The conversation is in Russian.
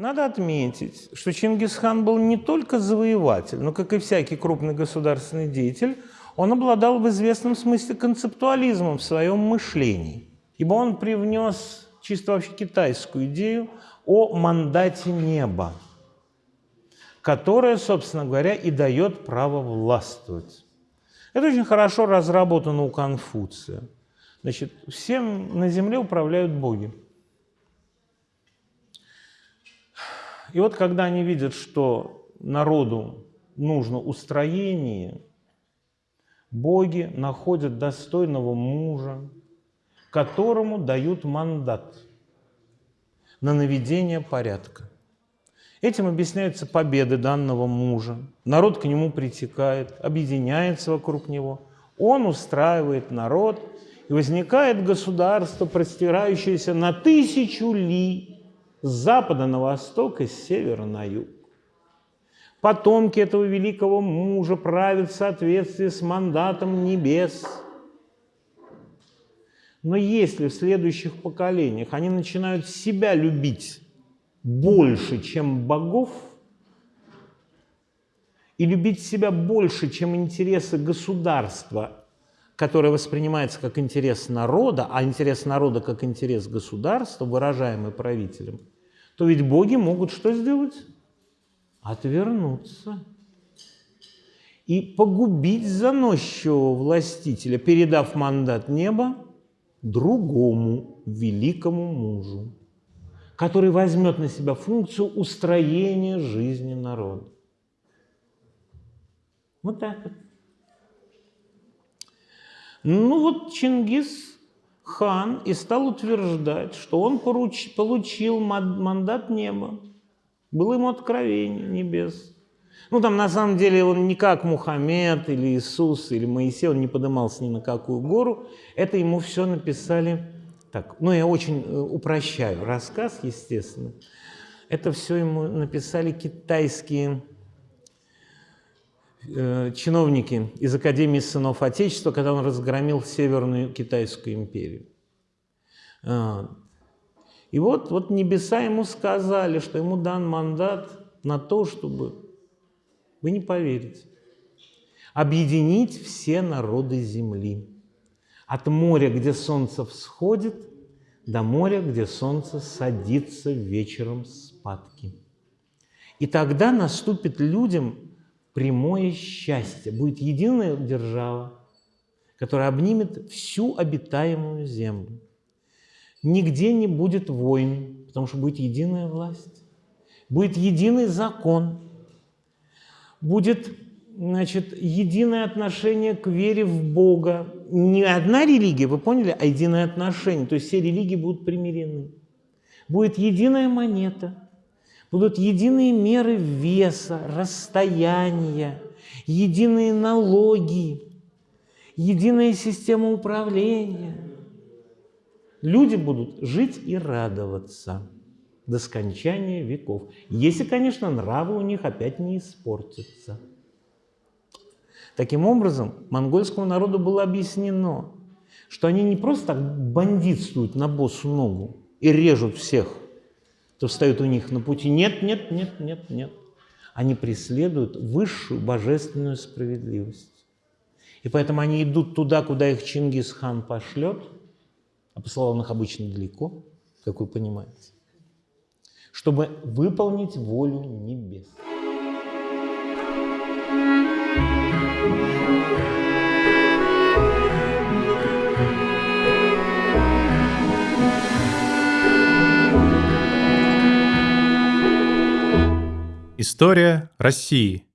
Надо отметить, что Чингисхан был не только завоеватель, но, как и всякий крупный государственный деятель, он обладал в известном смысле концептуализмом в своем мышлении, ибо он привнес чисто вообще китайскую идею о мандате неба, которая, собственно говоря, и дает право властвовать. Это очень хорошо разработано у Конфуция. Значит, всем на земле управляют боги. И вот когда они видят, что народу нужно устроение, боги находят достойного мужа, которому дают мандат на наведение порядка. Этим объясняются победы данного мужа. Народ к нему притекает, объединяется вокруг него. Он устраивает народ, и возникает государство, простирающееся на тысячу ли с запада на восток и с севера на юг. Потомки этого великого мужа правят в соответствии с мандатом небес. Но если в следующих поколениях они начинают себя любить больше, чем богов, и любить себя больше, чем интересы государства, которое воспринимается как интерес народа, а интерес народа как интерес государства, выражаемый правителем, то ведь боги могут что сделать? Отвернуться и погубить заносчивого властителя, передав мандат неба другому великому мужу который возьмет на себя функцию устроения жизни народа. Вот так вот. Ну вот Чингис хан и стал утверждать, что он поруч, получил мандат неба. Было ему откровение небес. Ну там на самом деле он не как Мухаммед или Иисус или Моисей, он не поднимался ни на какую гору. Это ему все написали так, ну, я очень э, упрощаю рассказ, естественно. Это все ему написали китайские э, чиновники из Академии сынов Отечества, когда он разгромил Северную Китайскую империю. А, и вот, вот небеса ему сказали, что ему дан мандат на то, чтобы, вы не поверите, объединить все народы Земли. От моря, где солнце всходит, до моря, где солнце садится вечером спадки. И тогда наступит людям прямое счастье. Будет единая держава, которая обнимет всю обитаемую землю. Нигде не будет войн, потому что будет единая власть. Будет единый закон. Будет значит, единое отношение к вере в Бога. Не одна религия, вы поняли, а единое отношение. То есть все религии будут примирены. Будет единая монета, будут единые меры веса, расстояния, единые налоги, единая система управления. Люди будут жить и радоваться до скончания веков. Если, конечно, нравы у них опять не испортятся. Таким образом, монгольскому народу было объяснено, что они не просто так бандитствуют на боссу ногу и режут всех, кто встает у них на пути. Нет, нет, нет, нет, нет. Они преследуют высшую божественную справедливость. И поэтому они идут туда, куда их Чингисхан пошлет, а посылал он их обычно далеко, как вы понимаете, чтобы выполнить волю небес. История России.